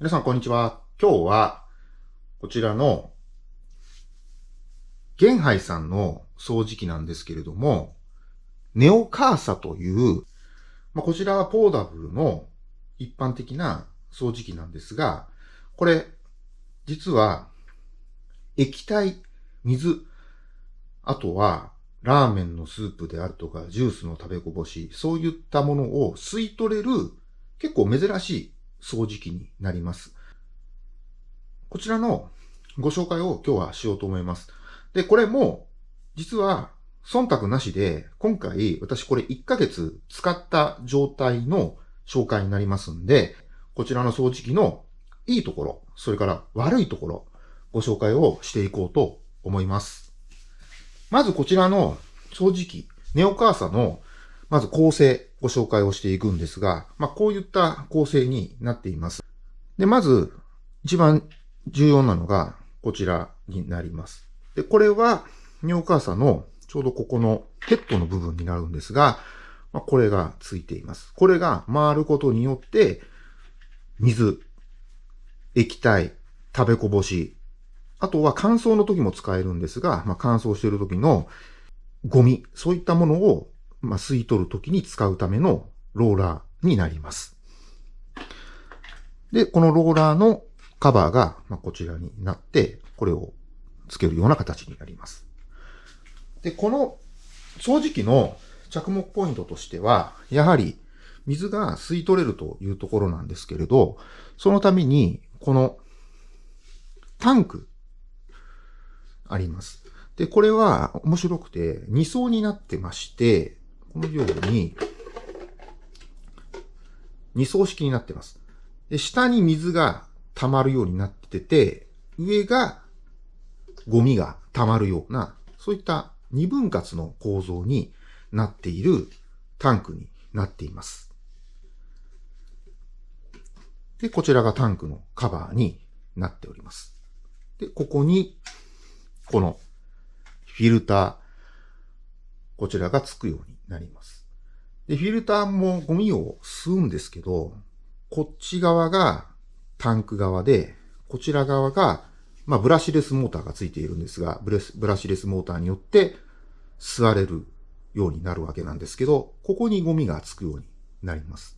皆さん、こんにちは。今日は、こちらの、ゲンハイさんの掃除機なんですけれども、ネオカーサという、まあ、こちらはポーダブルの一般的な掃除機なんですが、これ、実は、液体、水、あとは、ラーメンのスープであるとか、ジュースの食べこぼし、そういったものを吸い取れる、結構珍しい掃除機になります。こちらのご紹介を今日はしようと思います。で、これも、実は、忖度なしで、今回私これ1ヶ月使った状態の紹介になりますんで、こちらの掃除機のいいところ、それから悪いところ、ご紹介をしていこうと思います。まずこちらの掃除機、ネオカーサのまず構成、ご紹介をしていくんですが、まあ、こういった構成になっています。で、まず、一番重要なのが、こちらになります。で、これは、尿カーサのちょうどここのヘッドの部分になるんですが、まあ、これがついています。これが回ることによって、水、液体、食べこぼし、あとは乾燥の時も使えるんですが、まあ、乾燥している時のゴミ、そういったものをまあ、吸い取るときに使うためのローラーになります。で、このローラーのカバーが、まあ、こちらになって、これをつけるような形になります。で、この掃除機の着目ポイントとしては、やはり水が吸い取れるというところなんですけれど、そのために、このタンクあります。で、これは面白くて2層になってまして、このように、二層式になってます。で、下に水が溜まるようになってて、上がゴミが溜まるような、そういった二分割の構造になっているタンクになっています。で、こちらがタンクのカバーになっております。で、ここに、このフィルター、こちらがつくようになります。で、フィルターもゴミを吸うんですけど、こっち側がタンク側で、こちら側が、まあ、ブラシレスモーターがついているんですが、ブレスブラシレスモーターによって吸われるようになるわけなんですけど、ここにゴミがつくようになります。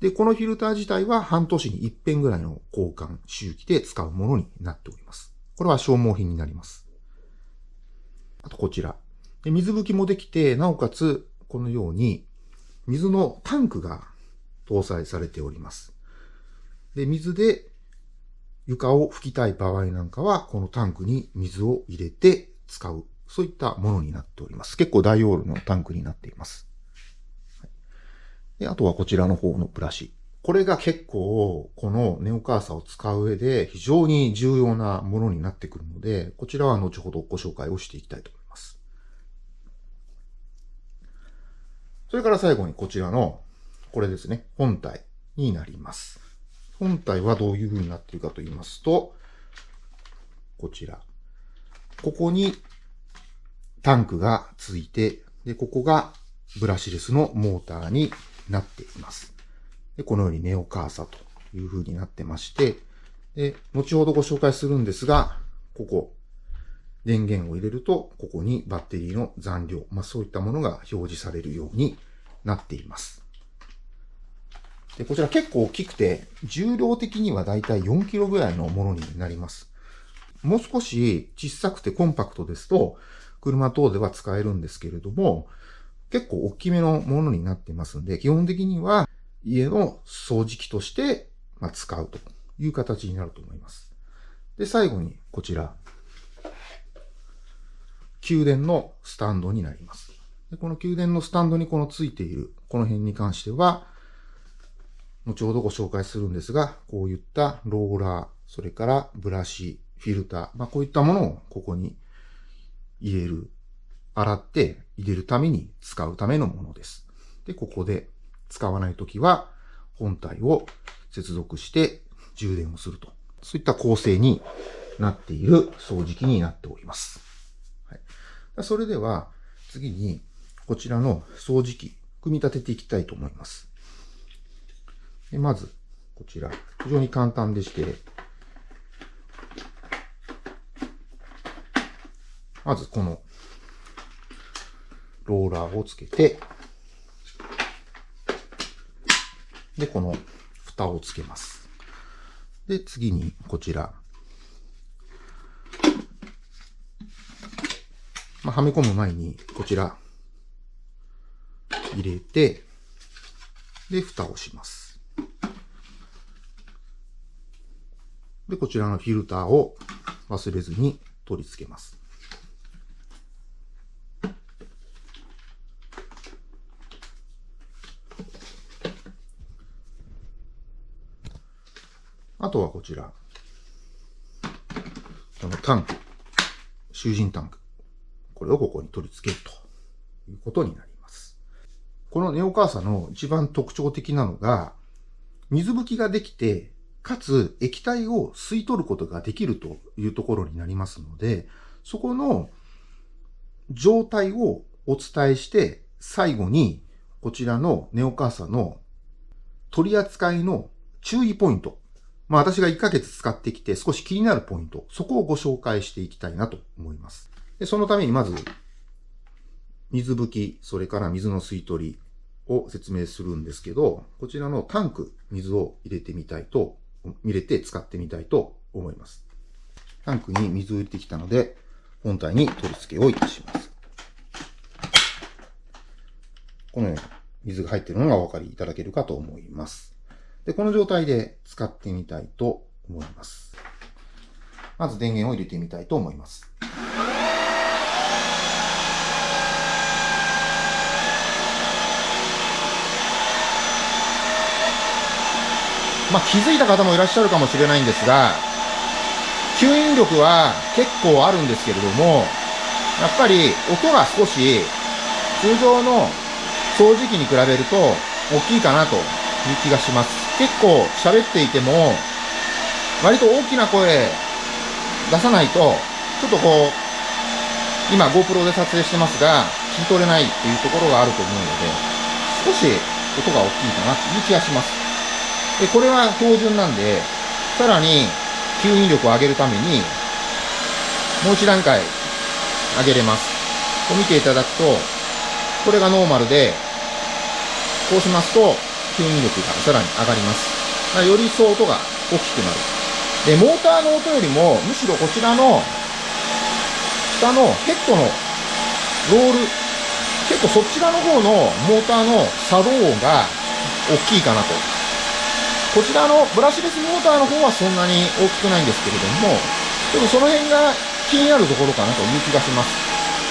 で、このフィルター自体は半年に一遍ぐらいの交換周期で使うものになっております。これは消耗品になります。あとこちら。で水拭きもできて、なおかつ、このように、水のタンクが搭載されております。で、水で床を拭きたい場合なんかは、このタンクに水を入れて使う。そういったものになっております。結構大容量のタンクになっています。であとはこちらの方のブラシ。これが結構、このネオカーサを使う上で非常に重要なものになってくるので、こちらは後ほどご紹介をしていきたいと思います。それから最後にこちらの、これですね、本体になります。本体はどういう風になっているかと言いますと、こちら。ここにタンクがついて、で、ここがブラシレスのモーターになっています。で、このようにネオカーサという風になってまして、で、後ほどご紹介するんですが、ここ、電源を入れると、ここにバッテリーの残量、まあそういったものが表示されるようになっています。で、こちら結構大きくて、重量的にはだいたい4キロぐらいのものになります。もう少し小さくてコンパクトですと、車等では使えるんですけれども、結構大きめのものになってますので、基本的には家の掃除機として使うという形になると思います。で、最後にこちら、宮殿のスタンドになります。でこの宮殿のスタンドにこのついている、この辺に関しては、後ほどご紹介するんですが、こういったローラー、それからブラシ、フィルター、まあ、こういったものをここに入れる、洗って入れるために使うためのものです。で、ここで使わないときは本体を接続して充電をすると。そういった構成になっている掃除機になっております。はい、それでは次にこちらの掃除機、組み立てていきたいと思います。でまず、こちら。非常に簡単でして、まずこのローラーをつけて、で、この蓋をつけます。で、次にこちら。まあ、はめ込む前にこちら入れて、で、蓋をします。で、こちらのフィルターを忘れずに取り付けます。あとはこちら。このタンク。囚人タンク。これをここに取り付けるということになります。このネオカーサの一番特徴的なのが、水拭きができて、かつ液体を吸い取ることができるというところになりますので、そこの状態をお伝えして、最後にこちらのネオカーサの取り扱いの注意ポイント。まあ私が1ヶ月使ってきて少し気になるポイント。そこをご紹介していきたいなと思います。でそのためにまず、水拭き、それから水の吸い取りを説明するんですけど、こちらのタンク、水を入れてみたいと、入れて使ってみたいと思います。タンクに水を入れてきたので、本体に取り付けをいたします。このように水が入っているのがお分かりいただけるかと思います。で、この状態で使ってみたいと思います。まず電源を入れてみたいと思います。まあ、気づいた方もいらっしゃるかもしれないんですが、吸引力は結構あるんですけれども、やっぱり音が少し通常の掃除機に比べると大きいかなという気がします。結構喋っていても、割と大きな声出さないと、ちょっとこう、今 GoPro で撮影してますが、聞き取れないっていうところがあると思うので、少し音が大きいかなっていう気がします。で、これは標準なんで、さらに吸引力を上げるために、もう一段階上げれます。こう見ていただくと、これがノーマルで、こうしますと、吸引力がさらに上がります。だからより一層音が大きくなる。で、モーターの音よりも、むしろこちらの、下のヘッドのロール、結構そち側の方のモーターの作動音が大きいかなと。こちらのブラシレスモーターの方はそんなに大きくないんですけれども、ちょっとその辺が気になるところかなという気がします。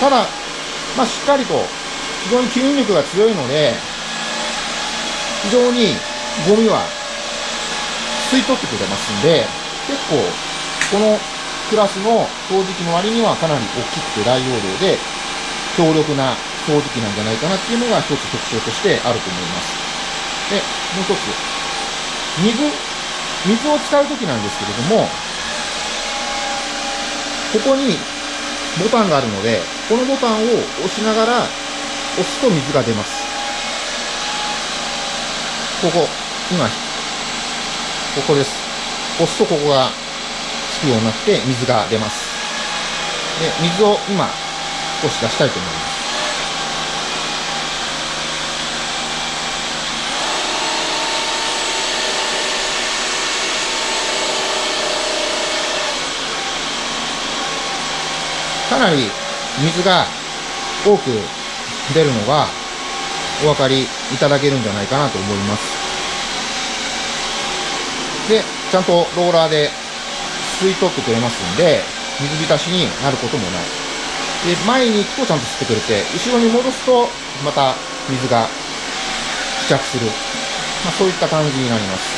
ただ、まあ、しっかりと、非常に吸引力が強いので、非常にゴミは吸い取ってくれますんで、結構、このクラスの掃除機の割にはかなり大きくて大容量で、強力な掃除機なんじゃないかなっていうのが一つ特徴としてあると思います。で、もう一つ。水、水を使うときなんですけれども、ここにボタンがあるので、このボタンを押しながら押すと水が出ます。ここ、今、ここです。押すとここがつくようになって水が出ます。で、水を今少し出したいと思います。かなり水が多く出るのがお分かりいただけるんじゃないかなと思います。で、ちゃんとローラーで吸い取ってくれますんで、水浸しになることもない。で、前に行くとちゃんと吸ってくれて、後ろに戻すとまた水が付着する。まあそういった感じになります。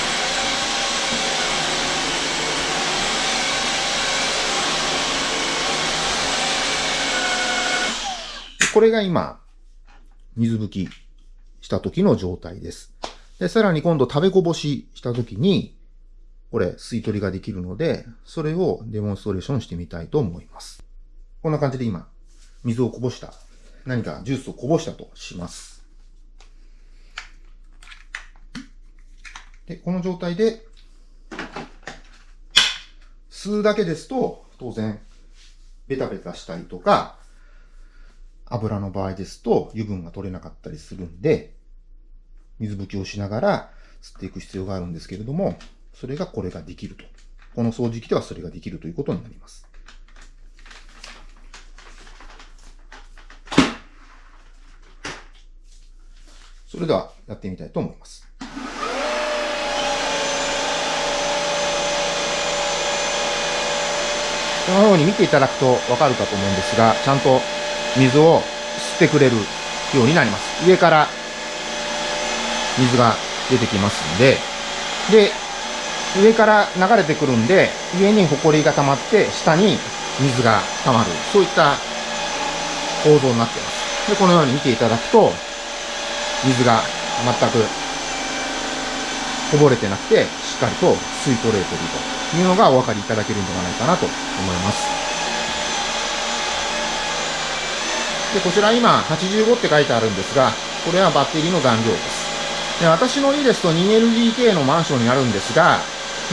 これが今、水拭きした時の状態です。で、さらに今度食べこぼしした時に、これ吸い取りができるので、それをデモンストレーションしてみたいと思います。こんな感じで今、水をこぼした、何かジュースをこぼしたとします。で、この状態で、吸うだけですと、当然、ベタベタしたりとか、油の場合ですと油分が取れなかったりするんで、水拭きをしながら吸っていく必要があるんですけれども、それがこれができると。この掃除機ではそれができるということになります。それではやってみたいと思います。このように見ていただくとわかるかと思うんですが、ちゃんと水を吸ってくれるようになります。上から水が出てきますんで、で、上から流れてくるんで、上にホコリが溜まって、下に水が溜まる。そういった構造になっています。で、このように見ていただくと、水が全くこぼれてなくて、しっかりと吸い取れているというのがお分かりいただけるんではないかなと思います。で、こちら今85って書いてあるんですが、これはバッテリーの残量です。で、私の家ですと 2LDK のマンションにあるんですが、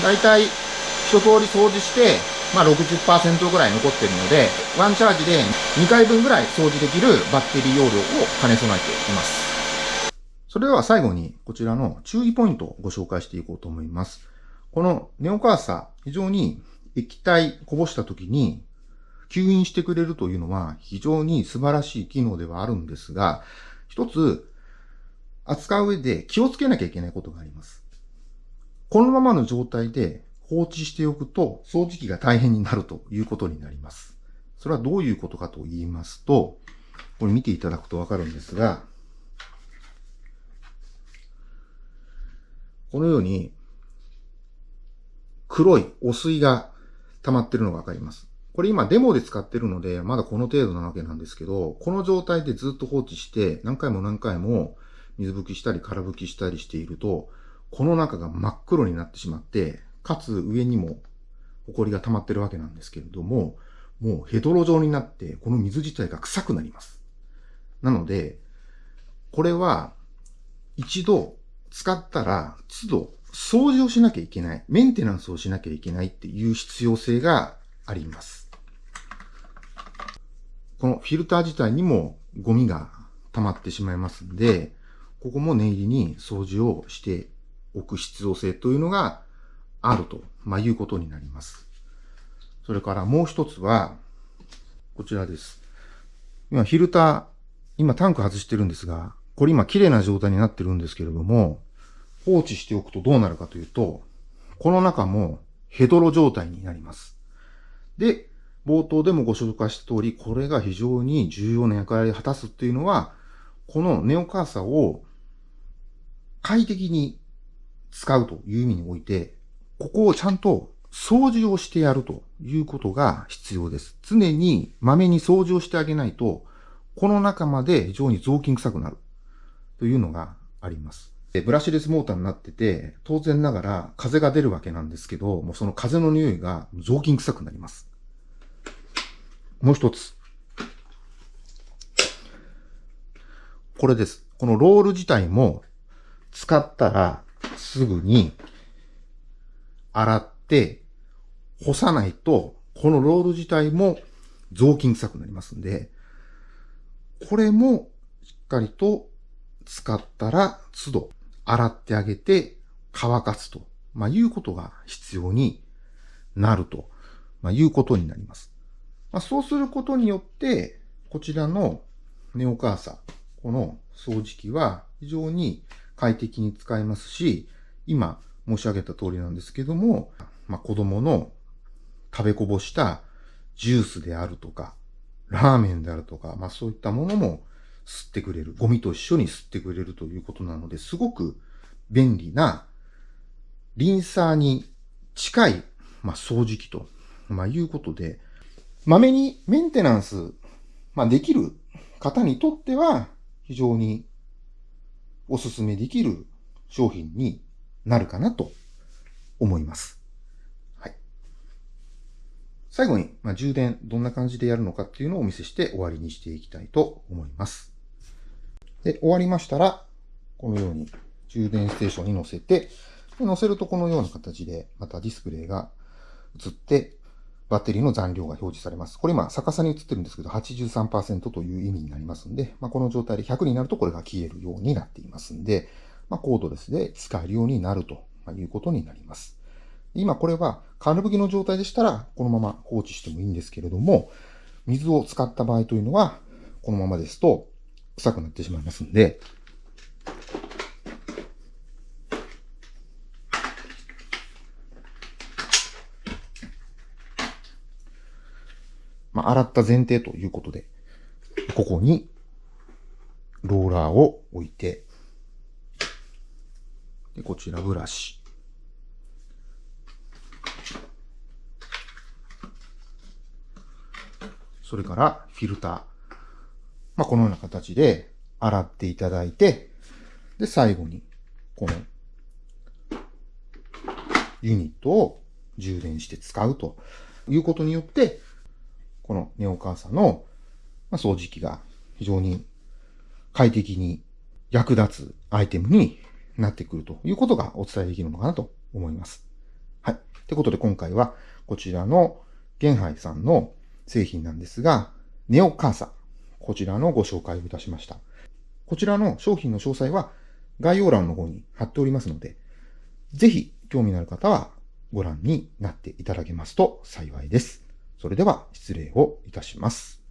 だいたい一通り掃除して、まあ60%ぐらい残ってるので、ワンチャージで2回分ぐらい掃除できるバッテリー容量を兼ね備えています。それでは最後にこちらの注意ポイントをご紹介していこうと思います。このネオカーサ、非常に液体こぼした時に吸引してくれるというのは非常に素晴らしい機能ではあるんですが、一つ扱う上で気をつけなきゃいけないことがあります。このままの状態で放置しておくと掃除機が大変になるということになります。それはどういうことかと言いますと、これ見ていただくとわかるんですが、このように黒い汚水が溜まってるのがわかります。これ今デモで使ってるので、まだこの程度なわけなんですけど、この状態でずっと放置して、何回も何回も水拭きしたり空拭きしたりしていると、この中が真っ黒になってしまって、かつ上にも埃が溜まってるわけなんですけれども、もうヘドロ状になって、この水自体が臭くなります。なので、これは一度使ったら都度掃除をしなきゃいけない、メンテナンスをしなきゃいけないっていう必要性があります。このフィルター自体にもゴミが溜まってしまいますんで、ここも念入りに掃除をしておく必要性というのがあると、まあ、いうことになります。それからもう一つは、こちらです。今、フィルター、今タンク外してるんですが、これ今綺麗な状態になってるんですけれども、放置しておくとどうなるかというと、この中もヘドロ状態になります。で、冒頭でもご紹介した通り、これが非常に重要な役割を果たすっていうのは、このネオカーサを快適に使うという意味において、ここをちゃんと掃除をしてやるということが必要です。常にまめに掃除をしてあげないと、この中まで非常に雑巾臭くなるというのがあります。ブラシレスモーターになってて、当然ながら風が出るわけなんですけど、もうその風の匂いが雑巾臭くなります。もう一つ。これです。このロール自体も使ったらすぐに洗って干さないと、このロール自体も雑巾臭くなりますんで、これもしっかりと使ったら都度洗ってあげて乾かすと、まあ、いうことが必要になると、まあ、いうことになります。まあ、そうすることによって、こちらのネオカーサ、この掃除機は非常に快適に使えますし、今申し上げた通りなんですけども、まあ、子供の食べこぼしたジュースであるとか、ラーメンであるとか、まあそういったものも吸ってくれる。ゴミと一緒に吸ってくれるということなので、すごく便利な、リンサーに近い、まあ、掃除機と、まあ、いうことで、まめにメンテナンス、まあ、できる方にとっては非常にお勧めできる商品になるかなと思います。はい。最後に、まあ、充電どんな感じでやるのかっていうのをお見せして終わりにしていきたいと思います。で、終わりましたら、このように充電ステーションに乗せて、乗せるとこのような形で、またディスプレイが映って、バッテリーの残量が表示されます。これ今逆さに映ってるんですけど、83%という意味になりますんで、まあ、この状態で100になるとこれが消えるようになっていますんで、まあ、コードレスで使えるようになるということになります。今これはカールブギの状態でしたら、このまま放置してもいいんですけれども、水を使った場合というのは、このままですと臭くなってしまいますんで、まあ、洗った前提ということで、ここにローラーを置いて、でこちらブラシ。それからフィルター。まあ、このような形で洗っていただいて、で、最後に、このユニットを充電して使うということによって、このネオカーサの掃除機が非常に快適に役立つアイテムになってくるということがお伝えできるのかなと思います。はい。ってことで今回はこちらのゲンハイさんの製品なんですが、ネオカーサ、こちらのご紹介をいたしました。こちらの商品の詳細は概要欄の方に貼っておりますので、ぜひ興味のある方はご覧になっていただけますと幸いです。それでは失礼をいたします。